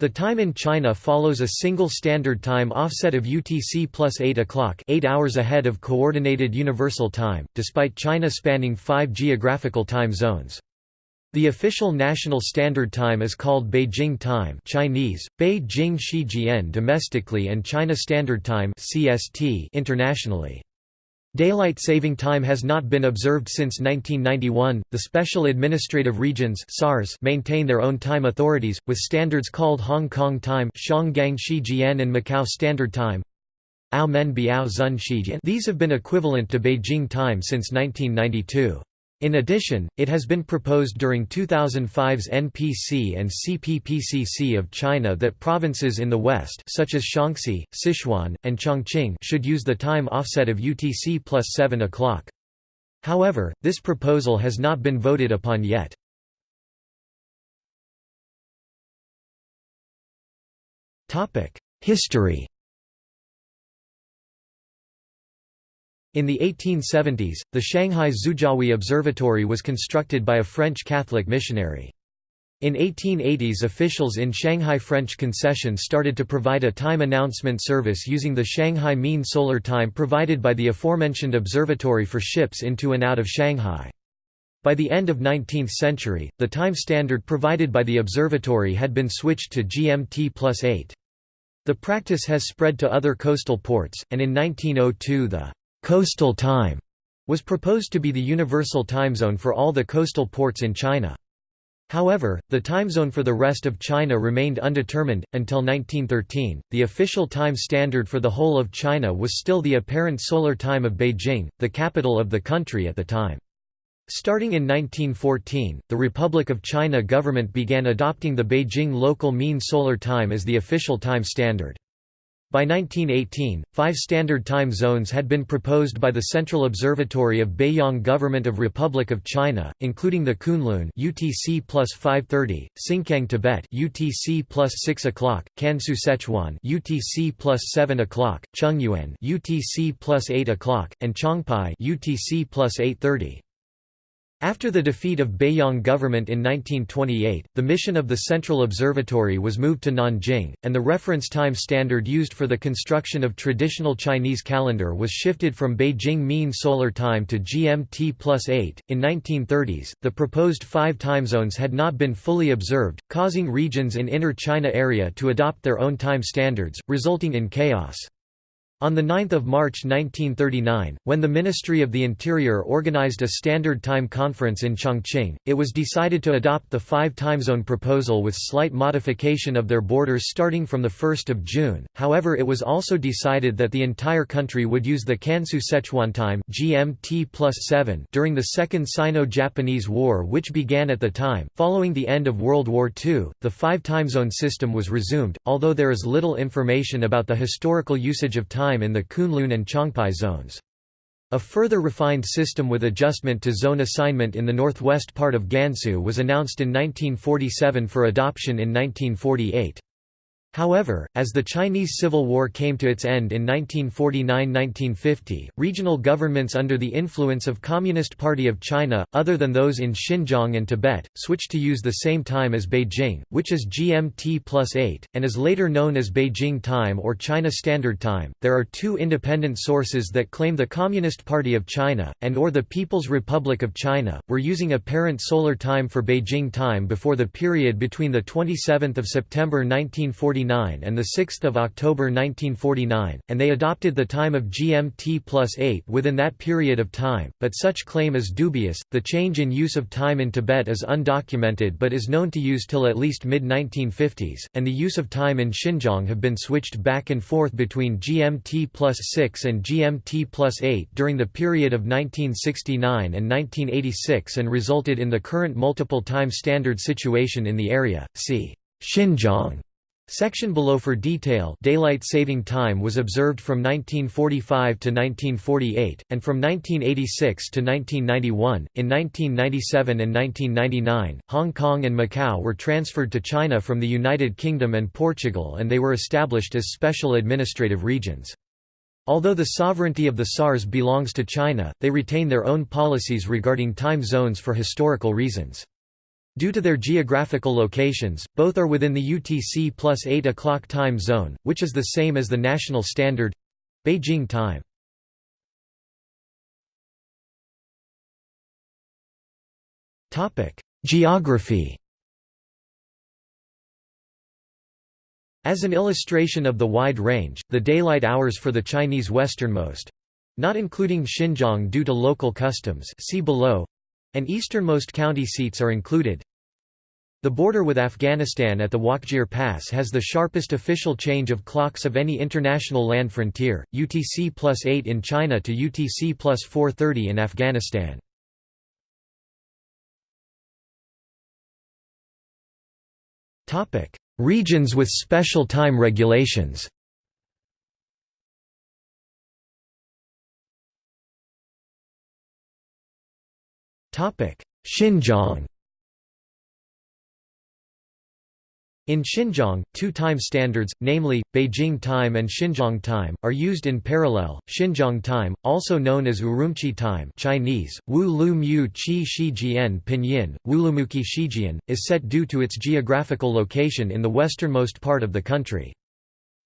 The time in China follows a single standard time offset of UTC plus 8 o'clock 8 hours ahead of Coordinated Universal Time, despite China spanning five geographical time zones. The official national standard time is called Beijing Time Chinese, Beijing Shijian domestically and China Standard Time CST internationally. Daylight saving time has not been observed since 1991. The Special Administrative Regions (SARS) maintain their own time authorities with standards called Hong Kong Time, Shangang Shijian and Macau Standard Time. These have been equivalent to Beijing time since 1992. In addition, it has been proposed during 2005's NPC and CPPCC of China that provinces in the west such as Shaanxi, Sichuan, and Chongqing should use the time offset of UTC plus 7 o'clock. However, this proposal has not been voted upon yet. History In the 1870s, the Shanghai Xujiahui Observatory was constructed by a French Catholic missionary. In 1880s officials in Shanghai French concession started to provide a time announcement service using the Shanghai Mean Solar Time provided by the aforementioned observatory for ships into and out of Shanghai. By the end of 19th century, the time standard provided by the observatory had been switched to GMT plus 8. The practice has spread to other coastal ports, and in 1902 the Coastal time was proposed to be the universal time zone for all the coastal ports in China. However, the time zone for the rest of China remained undetermined. Until 1913, the official time standard for the whole of China was still the apparent solar time of Beijing, the capital of the country at the time. Starting in 1914, the Republic of China government began adopting the Beijing local mean solar time as the official time standard. By 1918, five standard time zones had been proposed by the Central Observatory of Beiyang Government of Republic of China, including the Kunlun UTC plus 5:30, Xinjiang Tibet UTC plus 6 o'clock, Kansu Sichuan UTC plus 7 o'clock, Chungyuan UTC plus 8 o'clock, and Chongpai UTC plus 8:30. After the defeat of Beiyang government in 1928, the mission of the Central Observatory was moved to Nanjing, and the reference time standard used for the construction of traditional Chinese calendar was shifted from Beijing Mean Solar Time to GMT plus 8. In 1930s, the proposed five time zones had not been fully observed, causing regions in Inner China area to adopt their own time standards, resulting in chaos. On 9 March 1939, when the Ministry of the Interior organized a standard time conference in Chongqing, it was decided to adopt the five time zone proposal with slight modification of their borders starting from 1 June, however it was also decided that the entire country would use the Kansu Sichuan time GMT +7 during the Second Sino-Japanese War which began at the time. Following the end of World War II, the five time zone system was resumed, although there is little information about the historical usage of time time in the Kunlun and Chongpai zones. A further refined system with adjustment to zone assignment in the northwest part of Gansu was announced in 1947 for adoption in 1948. However, as the Chinese Civil War came to its end in 1949–1950, regional governments under the influence of Communist Party of China, other than those in Xinjiang and Tibet, switched to use the same time as Beijing, which is GMT plus 8, and is later known as Beijing Time or China Standard Time. There are two independent sources that claim the Communist Party of China, and or the People's Republic of China, were using apparent solar time for Beijing time before the period between 27 September 1940 1949 and 6 October 1949, and they adopted the time of GMT plus 8 within that period of time, but such claim is dubious. The change in use of time in Tibet is undocumented but is known to use till at least mid-1950s, and the use of time in Xinjiang have been switched back and forth between GMT plus 6 and GMT plus 8 during the period of 1969 and 1986 and resulted in the current multiple time standard situation in the area. See Xinjiang Section below for detail daylight saving time was observed from 1945 to 1948, and from 1986 to 1991. In 1997 and 1999, Hong Kong and Macau were transferred to China from the United Kingdom and Portugal and they were established as special administrative regions. Although the sovereignty of the SARS belongs to China, they retain their own policies regarding time zones for historical reasons. Due to their geographical locations, both are within the UTC plus 8 o'clock time zone, which is the same as the national standard—Beijing time. Geography As an illustration of the wide range, the daylight hours for the Chinese westernmost—not including Xinjiang due to local customs see below, and easternmost county seats are included. The border with Afghanistan at the Wakhjir Pass has the sharpest official change of clocks of any international land frontier, UTC plus 8 in China to UTC plus 430 in Afghanistan. Regions with special time regulations Xinjiang In Xinjiang, two time standards, namely, Beijing time and Xinjiang time, are used in parallel. Xinjiang time, also known as Urumqi time Chinese, Wu Lu Pinyin, Wulumuqi Shijian, is set due to its geographical location in the westernmost part of the country.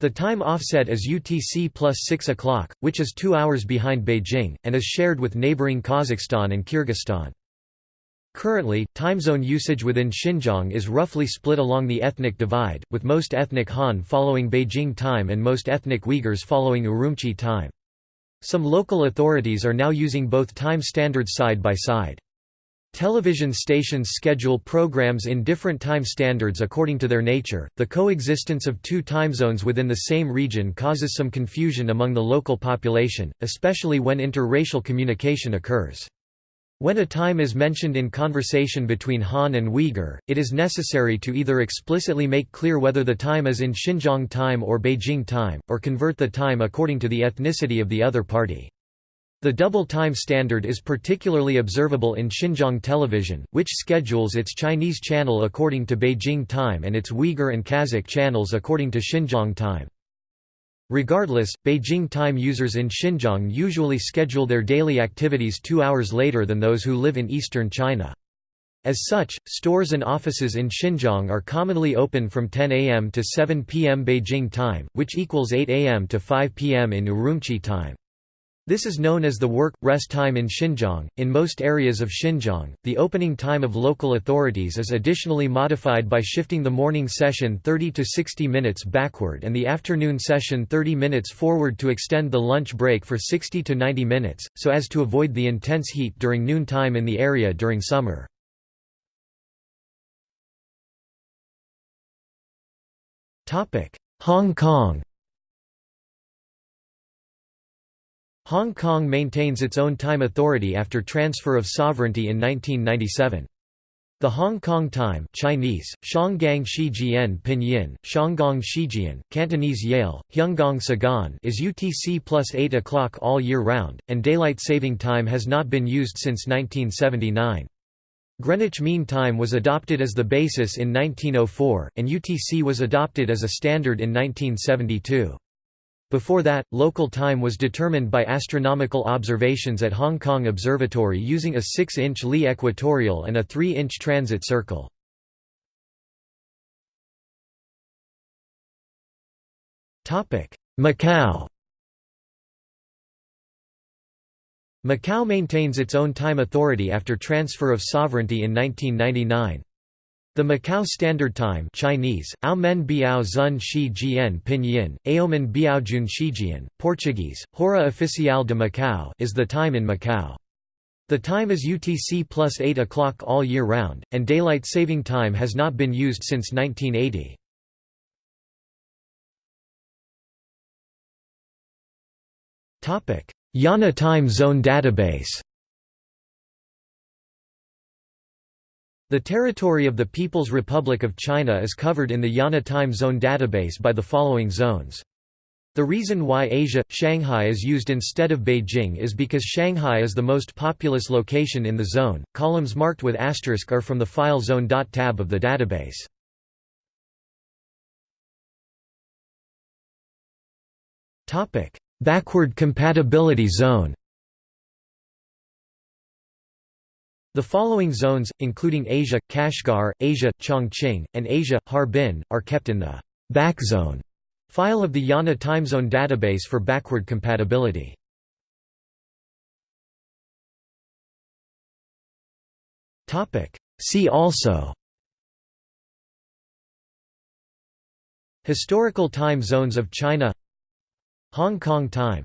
The time offset is UTC plus 6 o'clock, which is two hours behind Beijing, and is shared with neighboring Kazakhstan and Kyrgyzstan. Currently, time zone usage within Xinjiang is roughly split along the ethnic divide, with most ethnic Han following Beijing time and most ethnic Uyghurs following Urumqi time. Some local authorities are now using both time standards side by side. Television stations schedule programs in different time standards according to their nature. The coexistence of two time zones within the same region causes some confusion among the local population, especially when interracial communication occurs. When a time is mentioned in conversation between Han and Uyghur, it is necessary to either explicitly make clear whether the time is in Xinjiang time or Beijing time, or convert the time according to the ethnicity of the other party. The double time standard is particularly observable in Xinjiang television, which schedules its Chinese channel according to Beijing time and its Uyghur and Kazakh channels according to Xinjiang time. Regardless, Beijing time users in Xinjiang usually schedule their daily activities two hours later than those who live in eastern China. As such, stores and offices in Xinjiang are commonly open from 10 am to 7 pm Beijing time, which equals 8 am to 5 pm in Urumqi time. This is known as the work-rest time in Xinjiang. In most areas of Xinjiang, the opening time of local authorities is additionally modified by shifting the morning session 30 to 60 minutes backward and the afternoon session 30 minutes forward to extend the lunch break for 60 to 90 minutes, so as to avoid the intense heat during noon time in the area during summer. Hong Kong Hong Kong maintains its own time authority after transfer of sovereignty in 1997. The Hong Kong time Chinese, Shanggang Shijian Pinyin, Shanggong Shijian, Cantonese Yale, Hyunggong Sagan is UTC plus 8 o'clock all year round, and daylight saving time has not been used since 1979. Greenwich Mean Time was adopted as the basis in 1904, and UTC was adopted as a standard in 1972. Before that, local time was determined by astronomical observations at Hong Kong Observatory using a 6-inch Lee equatorial and a 3-inch transit circle. Macau Macau maintains its own time authority after transfer of sovereignty in 1999. The Macau Standard Time Chinese, Aomen Biao Zun Shi Jian Pinyin, Aomen Biao Jun Shijian, Portuguese, Hora Oficial de Macau is the time in Macau. The time is UTC plus 8 o'clock all year round, and daylight saving time has not been used since 1980. IANA Time Zone Database The territory of the People's Republic of China is covered in the IANA Time Zone database by the following zones. The reason why Asia, Shanghai is used instead of Beijing is because Shanghai is the most populous location in the zone. Columns marked with asterisk are from the file zone tab of the database. Backward compatibility zone The following zones, including Asia, Kashgar, Asia, Chongqing, and Asia, Harbin, are kept in the back zone file of the IANA timezone database for backward compatibility. See also Historical time zones of China Hong Kong time